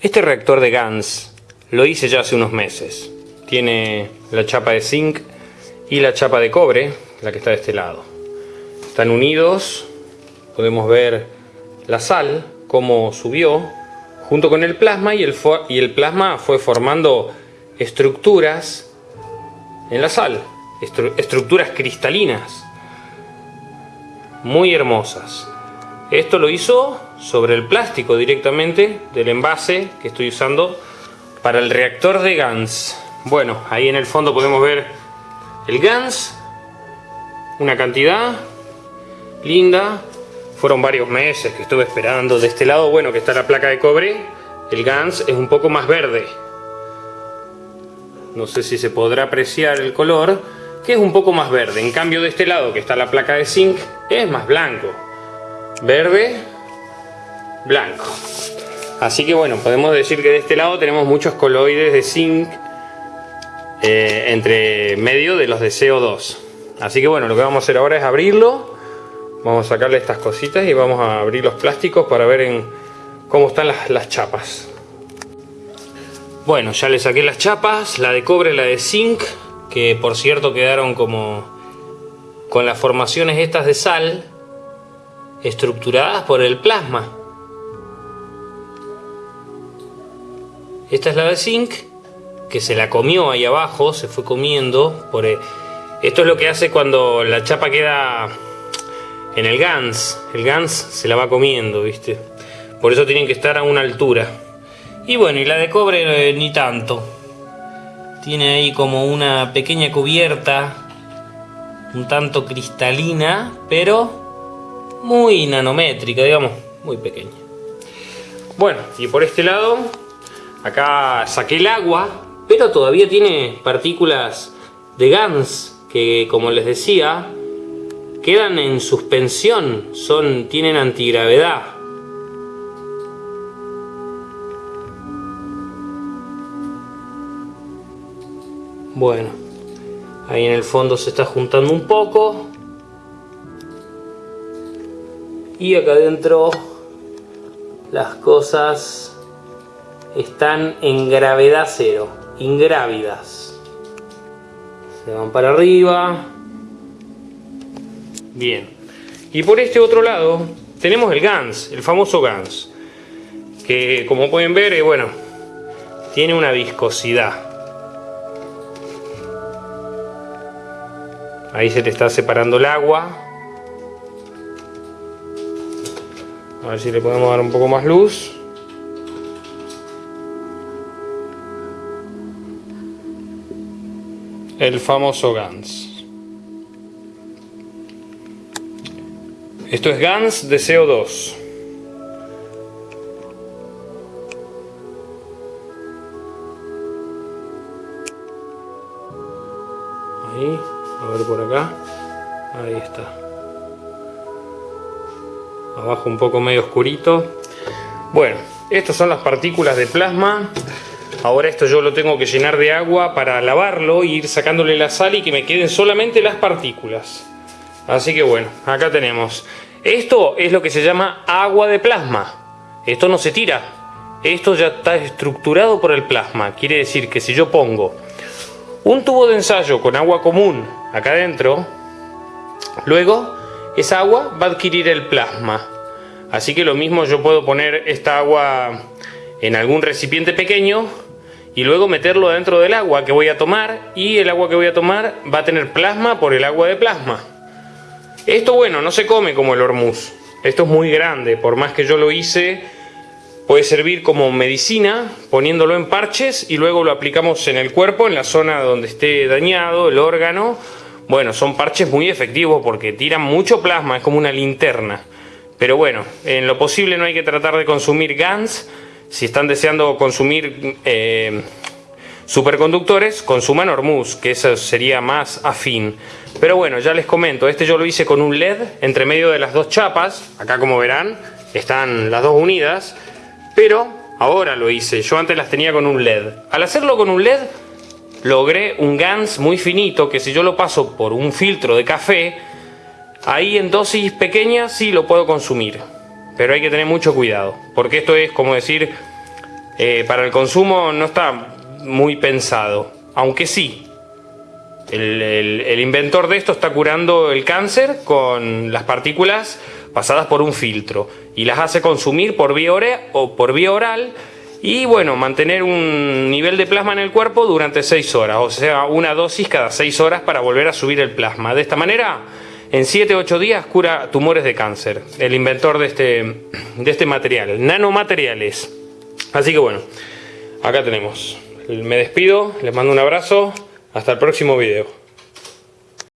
Este reactor de GANS lo hice ya hace unos meses. Tiene la chapa de zinc y la chapa de cobre, la que está de este lado. Están unidos, podemos ver la sal, cómo subió, junto con el plasma y el, y el plasma fue formando estructuras en la sal, estructuras cristalinas, muy hermosas. Esto lo hizo sobre el plástico directamente del envase que estoy usando para el reactor de GANS. Bueno, ahí en el fondo podemos ver el GANS, una cantidad linda. Fueron varios meses que estuve esperando. De este lado, bueno, que está la placa de cobre, el GANS es un poco más verde. No sé si se podrá apreciar el color, que es un poco más verde. En cambio de este lado, que está la placa de zinc, es más blanco. Verde, blanco. Así que bueno, podemos decir que de este lado tenemos muchos coloides de zinc eh, entre medio de los de CO2. Así que bueno, lo que vamos a hacer ahora es abrirlo. Vamos a sacarle estas cositas y vamos a abrir los plásticos para ver en cómo están las, las chapas. Bueno, ya le saqué las chapas, la de cobre, la de zinc, que por cierto quedaron como con las formaciones estas de sal estructuradas por el plasma. Esta es la de zinc, que se la comió ahí abajo, se fue comiendo. Por Esto es lo que hace cuando la chapa queda en el GANS. El GANS se la va comiendo, ¿viste? Por eso tienen que estar a una altura. Y bueno, y la de cobre eh, ni tanto. Tiene ahí como una pequeña cubierta, un tanto cristalina, pero muy nanométrica, digamos, muy pequeña. Bueno, y por este lado Acá saqué el agua, pero todavía tiene partículas de GANS que, como les decía, quedan en suspensión, son, tienen antigravedad. Bueno, ahí en el fondo se está juntando un poco. Y acá adentro las cosas están en gravedad cero, ingrávidas. Se van para arriba. Bien. Y por este otro lado tenemos el GANS, el famoso GANS. Que como pueden ver, eh, bueno, tiene una viscosidad. Ahí se te está separando el agua. A ver si le podemos dar un poco más luz. El famoso GANS. Esto es GANS de CO2. Ahí, a ver por acá. Ahí está. Abajo un poco medio oscurito. Bueno, estas son las partículas de plasma Ahora esto yo lo tengo que llenar de agua para lavarlo y ir sacándole la sal y que me queden solamente las partículas. Así que bueno, acá tenemos. Esto es lo que se llama agua de plasma. Esto no se tira. Esto ya está estructurado por el plasma. Quiere decir que si yo pongo un tubo de ensayo con agua común acá adentro, luego esa agua va a adquirir el plasma. Así que lo mismo yo puedo poner esta agua en algún recipiente pequeño y luego meterlo dentro del agua que voy a tomar y el agua que voy a tomar va a tener plasma por el agua de plasma. Esto bueno, no se come como el hormuz. Esto es muy grande, por más que yo lo hice, puede servir como medicina poniéndolo en parches y luego lo aplicamos en el cuerpo, en la zona donde esté dañado el órgano. Bueno, son parches muy efectivos porque tiran mucho plasma, es como una linterna. Pero bueno, en lo posible no hay que tratar de consumir GANS si están deseando consumir eh, superconductores, consuman Hormuz, que eso sería más afín. Pero bueno, ya les comento, este yo lo hice con un LED entre medio de las dos chapas, acá como verán, están las dos unidas, pero ahora lo hice, yo antes las tenía con un LED. Al hacerlo con un LED, logré un GANS muy finito, que si yo lo paso por un filtro de café, ahí en dosis pequeñas sí lo puedo consumir pero hay que tener mucho cuidado, porque esto es como decir eh, para el consumo no está muy pensado. Aunque sí, el, inventor de esto está curando el cáncer con las partículas pasadas por un filtro y las hace consumir por vía, o por vía oral y bueno, mantener un nivel de plasma en el cuerpo durante 6 horas, o sea, una dosis cada 6 horas para volver a subir el plasma. De esta manera, en 7-8 días cura tumores de cáncer, el inventor de este, de este material, nanomateriales. Así que bueno, acá tenemos. Me despido, les mando un abrazo, hasta el próximo video.